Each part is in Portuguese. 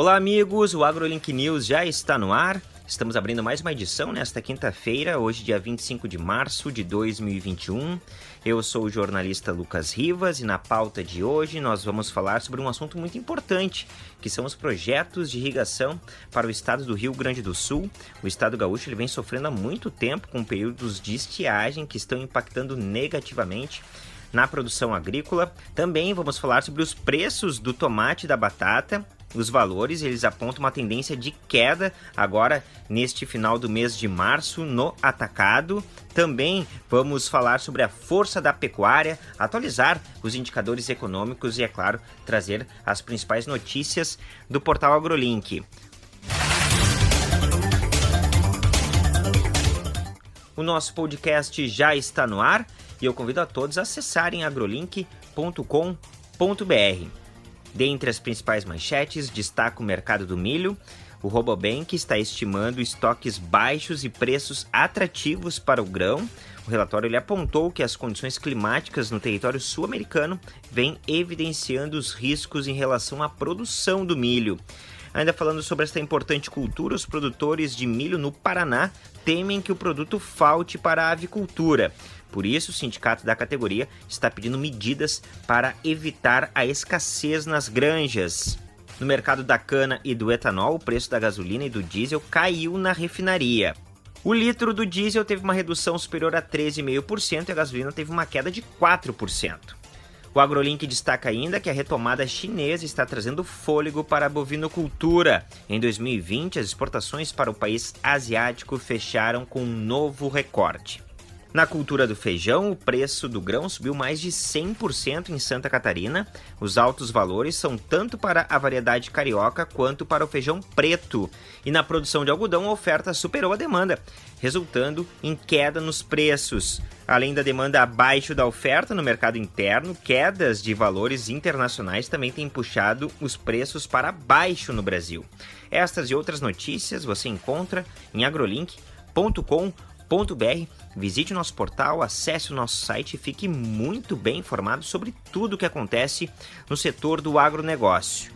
Olá, amigos! O AgroLink News já está no ar. Estamos abrindo mais uma edição nesta quinta-feira, hoje, dia 25 de março de 2021. Eu sou o jornalista Lucas Rivas e na pauta de hoje nós vamos falar sobre um assunto muito importante, que são os projetos de irrigação para o estado do Rio Grande do Sul. O estado gaúcho ele vem sofrendo há muito tempo com períodos de estiagem que estão impactando negativamente na produção agrícola. Também vamos falar sobre os preços do tomate e da batata os valores eles apontam uma tendência de queda agora neste final do mês de março no atacado. Também vamos falar sobre a força da pecuária, atualizar os indicadores econômicos e, é claro, trazer as principais notícias do portal AgroLink. O nosso podcast já está no ar e eu convido a todos a acessarem agrolink.com.br. Dentre as principais manchetes, destaca o mercado do milho. O Robobank está estimando estoques baixos e preços atrativos para o grão. O relatório ele apontou que as condições climáticas no território sul-americano vêm evidenciando os riscos em relação à produção do milho. Ainda falando sobre esta importante cultura, os produtores de milho no Paraná temem que o produto falte para a avicultura. Por isso, o sindicato da categoria está pedindo medidas para evitar a escassez nas granjas. No mercado da cana e do etanol, o preço da gasolina e do diesel caiu na refinaria. O litro do diesel teve uma redução superior a 13,5% e a gasolina teve uma queda de 4%. O AgroLink destaca ainda que a retomada chinesa está trazendo fôlego para a bovinocultura. Em 2020, as exportações para o país asiático fecharam com um novo recorde. Na cultura do feijão, o preço do grão subiu mais de 100% em Santa Catarina. Os altos valores são tanto para a variedade carioca quanto para o feijão preto. E na produção de algodão, a oferta superou a demanda, resultando em queda nos preços. Além da demanda abaixo da oferta no mercado interno, quedas de valores internacionais também têm puxado os preços para baixo no Brasil. Estas e outras notícias você encontra em agrolink.com.br br Visite o nosso portal, acesse o nosso site e fique muito bem informado sobre tudo o que acontece no setor do agronegócio.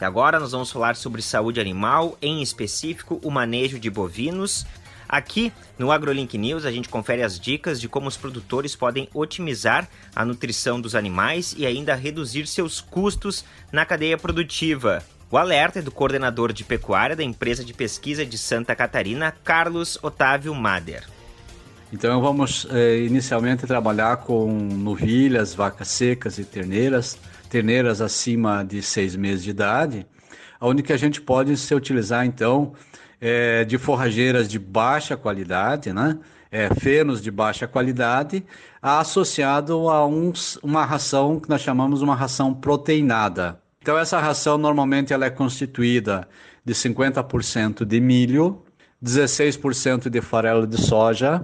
Agora nós vamos falar sobre saúde animal, em específico o manejo de bovinos. Aqui no AgroLink News a gente confere as dicas de como os produtores podem otimizar a nutrição dos animais e ainda reduzir seus custos na cadeia produtiva. O alerta é do coordenador de pecuária da empresa de pesquisa de Santa Catarina, Carlos Otávio Mader. Então vamos eh, inicialmente trabalhar com novilhas, vacas secas e terneiras, terneiras acima de seis meses de idade, onde que a gente pode se utilizar então eh, de forrageiras de baixa qualidade, né? É, fenos de baixa qualidade, associado a uns, uma ração que nós chamamos uma ração proteinada. Então essa ração normalmente ela é constituída de 50% de milho, 16% de farelo de soja,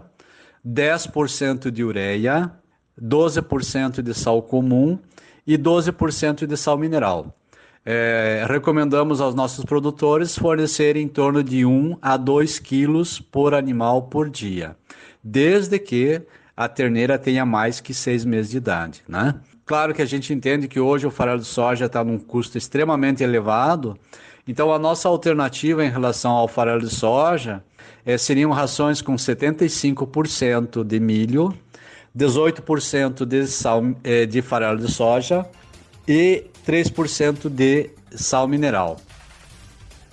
10% de ureia, 12% de sal comum e 12% de sal mineral. É, recomendamos aos nossos produtores fornecerem em torno de 1 a 2 quilos por animal por dia, desde que a terneira tenha mais que seis meses de idade, né? Claro que a gente entende que hoje o farelo de soja está num custo extremamente elevado, então a nossa alternativa em relação ao farelo de soja é, seriam rações com 75% de milho, 18% de, sal, é, de farelo de soja e 3% de sal mineral.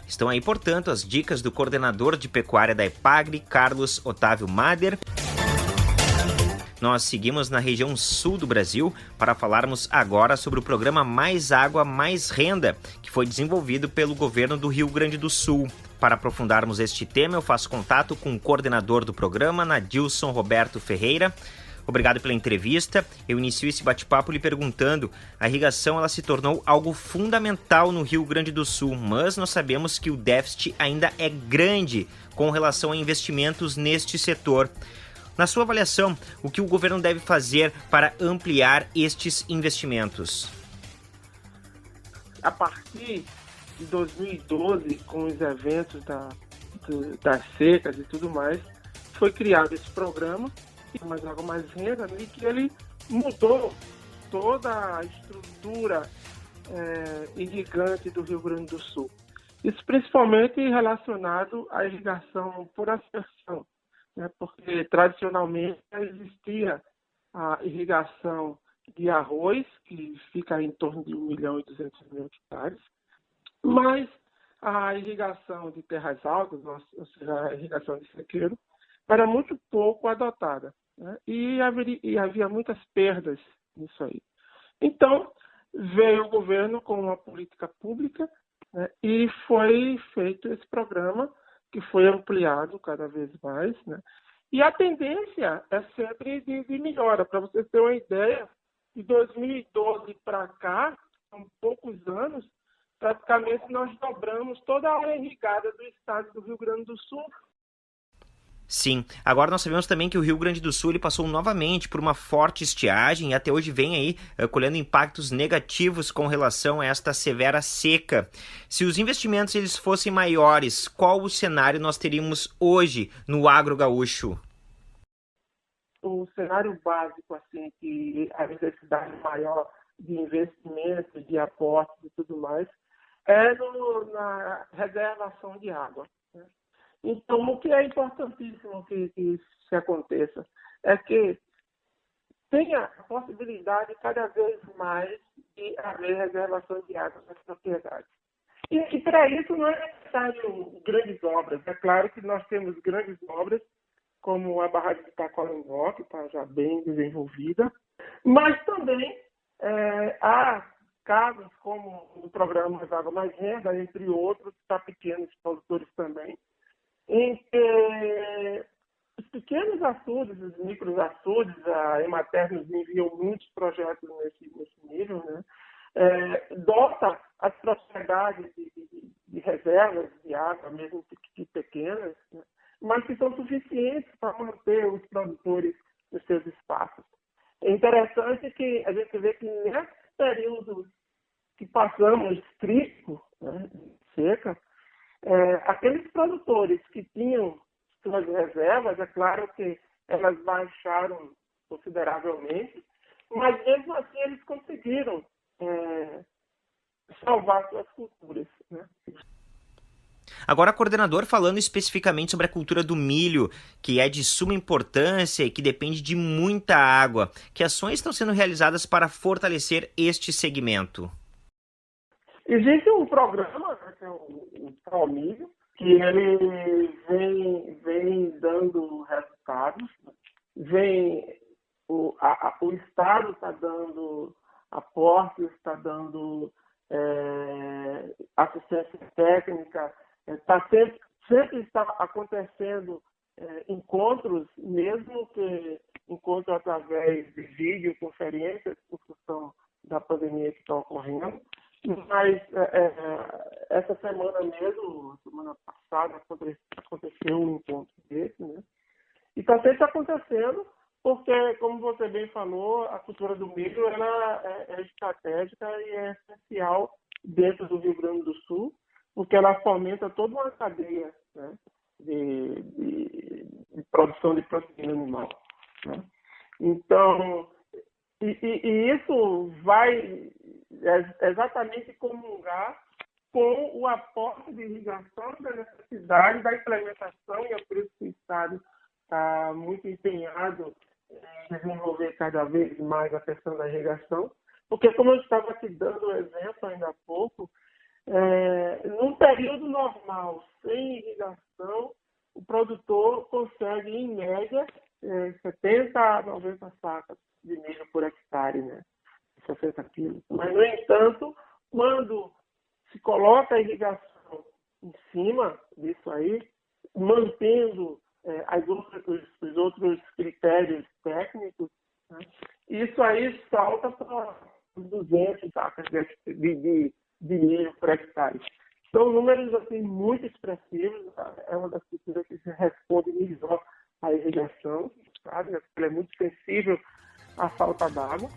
Estão aí, portanto, as dicas do coordenador de pecuária da EPAGRE, Carlos Otávio Mader nós seguimos na região sul do Brasil para falarmos agora sobre o programa Mais Água, Mais Renda, que foi desenvolvido pelo governo do Rio Grande do Sul. Para aprofundarmos este tema, eu faço contato com o coordenador do programa, Nadilson Roberto Ferreira. Obrigado pela entrevista. Eu inicio esse bate-papo lhe perguntando: a irrigação ela se tornou algo fundamental no Rio Grande do Sul, mas nós sabemos que o déficit ainda é grande com relação a investimentos neste setor. Na sua avaliação, o que o governo deve fazer para ampliar estes investimentos? A partir de 2012, com os eventos da, do, das secas e tudo mais, foi criado esse programa, Mais Água Mais Renda, e que ele mudou toda a estrutura é, irrigante do Rio Grande do Sul. Isso principalmente relacionado à irrigação por aspersão, né? porque tradicionalmente existia a irrigação de arroz, que fica em torno de 1 milhão e 200 mil hectares, mas a irrigação de terras altas, ou seja, a irrigação de sequeiro, era muito pouco adotada. Né? E, haveria, e havia muitas perdas nisso aí. Então, veio o governo com uma política pública né? e foi feito esse programa, que foi ampliado cada vez mais. Né? E a tendência é sempre de, de melhora. Para vocês terem uma ideia, de 2012 para cá, são poucos anos, praticamente nós dobramos toda a área irrigada do estado do Rio Grande do Sul. Sim. Agora nós sabemos também que o Rio Grande do Sul ele passou novamente por uma forte estiagem e até hoje vem aí uh, colhendo impactos negativos com relação a esta severa seca. Se os investimentos eles fossem maiores, qual o cenário nós teríamos hoje no agro gaúcho? O cenário básico, assim, que a necessidade maior de investimentos, de aportes e tudo mais, é no, na reservação de água. Então, o que é importantíssimo que, que isso aconteça é que tenha a possibilidade cada vez mais de haver reservação de água nas propriedades. E, e para isso não é necessário grandes obras. É claro que nós temos grandes obras, como a barragem de Tacolangó, que está já bem desenvolvida, mas também é, há casos como o programa Água Mais Renda, entre outros, para pequenos produtores também, em que os pequenos açudes, os micros açudes, a Emater nos enviou muitos projetos nesse, nesse nível, né? É, dota as propriedades de, de, de, reservas de água, mesmo que pequenas, né? mas que são suficientes para manter os produtores nos seus espaços. É interessante que a gente vê que nesse período que passamos crítico, né, seca, é, aqueles produtores que tinham suas reservas, é claro que elas baixaram consideravelmente, mas mesmo assim eles conseguiram é, salvar suas culturas. Né? Agora, coordenador, falando especificamente sobre a cultura do milho, que é de suma importância e que depende de muita água, que ações estão sendo realizadas para fortalecer este segmento? Existe um programa, é o Promílio, que ele vem, vem dando resultados, vem o, a, o Estado está dando aportes, está dando é, assistência técnica, está é, sempre, sempre está acontecendo é, encontros, mesmo que encontros através de videoconferências, por função da pandemia que está ocorrendo. Mas é, é, essa semana mesmo, semana passada, aconteceu um encontro desse, né? E está sempre acontecendo, porque, como você bem falou, a cultura do milho ela é, é estratégica e é essencial dentro do Rio Grande do Sul, porque ela fomenta toda uma cadeia né, de, de, de, produção de proteína animal. Né? Então, e, e, e isso vai exatamente comungar com o aporte de irrigação da necessidade da implementação, e é por isso que o Estado está muito empenhado em desenvolver cada vez mais a questão da irrigação, porque como eu estava aqui dando o exemplo ainda há pouco, é, num período normal, sem irrigação, o produtor consegue, em média, é, 70 a 90 sacas de milho por hectare, né? 60 quilos. Mas, no entanto, quando se coloca a irrigação em cima disso aí, mantendo é, as outras, os, os, outros critérios técnicos, né? isso aí salta para 200 sacas de, de, de milho por hectare. São números assim, muito expressivos, é uma das culturas que se responde melhor à irrigação, sabe? Ela é muito sensível à falta d'água.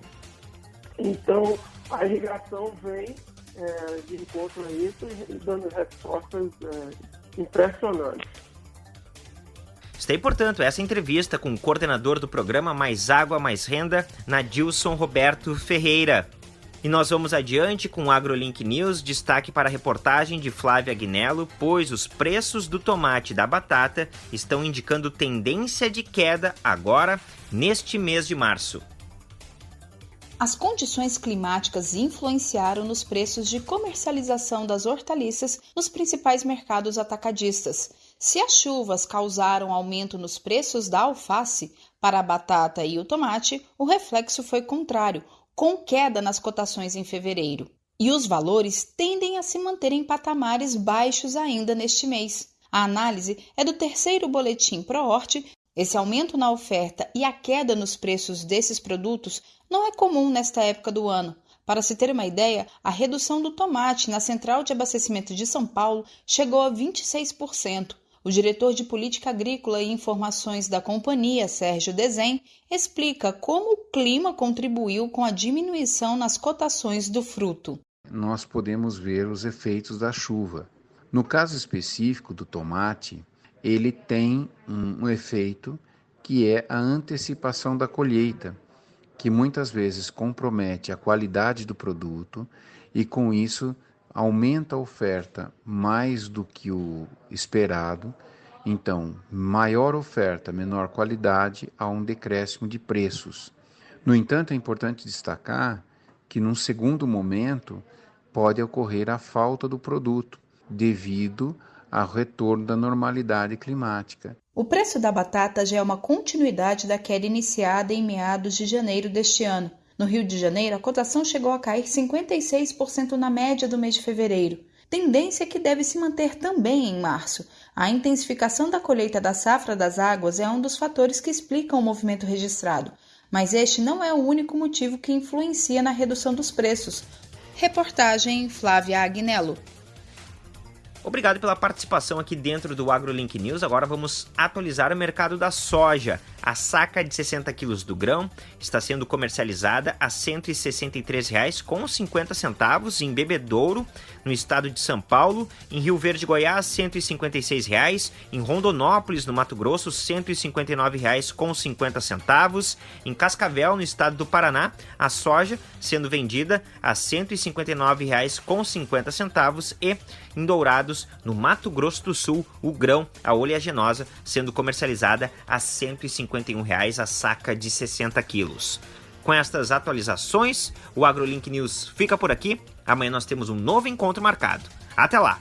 Então, a irrigação vem é, de encontro a isso e dando respostas é, impressionantes. Está aí, portanto, essa entrevista com o coordenador do programa Mais Água, Mais Renda, Nadilson Roberto Ferreira. E nós vamos adiante com o AgroLink News, destaque para a reportagem de Flávia Agnello, pois os preços do tomate e da batata estão indicando tendência de queda agora, neste mês de março. As condições climáticas influenciaram nos preços de comercialização das hortaliças nos principais mercados atacadistas. Se as chuvas causaram aumento nos preços da alface, para a batata e o tomate, o reflexo foi contrário, com queda nas cotações em fevereiro. E os valores tendem a se manter em patamares baixos ainda neste mês. A análise é do terceiro boletim ProHort. Esse aumento na oferta e a queda nos preços desses produtos não é comum nesta época do ano. Para se ter uma ideia, a redução do tomate na central de abastecimento de São Paulo chegou a 26%. O diretor de Política Agrícola e Informações da companhia, Sérgio Desen, explica como o clima contribuiu com a diminuição nas cotações do fruto. Nós podemos ver os efeitos da chuva. No caso específico do tomate, ele tem um, efeito que é a antecipação da colheita, que muitas vezes compromete a qualidade do produto e, com isso, aumenta a oferta mais do que o esperado, então, maior oferta, menor qualidade, há um decréscimo de preços. No entanto, é importante destacar que, num segundo momento, pode ocorrer a falta do produto, devido ao retorno da normalidade climática. O preço da batata já é uma continuidade da queda iniciada em meados de janeiro deste ano no Rio de Janeiro, a cotação chegou a cair 56% na média do mês de fevereiro, tendência que deve se manter também em março. A intensificação da colheita da safra das águas é um dos fatores que explicam o movimento registrado, mas este não é o único motivo que influencia na redução dos preços. Reportagem Flávia Agnello. Obrigado pela participação aqui dentro do AgroLink News. Agora vamos atualizar o mercado da soja. A saca de 60 quilos do grão está sendo comercializada a R$ 163,50 em Bebedouro, no estado de São Paulo, em Rio Verde, Goiás, R$ 156,00, em Rondonópolis, no Mato Grosso, R$ 159,50, em Cascavel, no estado do Paraná, a soja sendo vendida a R$ 159,50 e em Dourados, no Mato Grosso do Sul, o grão, a oleaginosa, sendo comercializada a R$ 150 reais a saca de 60 quilos. Com estas atualizações, o AgroLink News fica por aqui. Amanhã nós temos um novo encontro marcado. Até lá!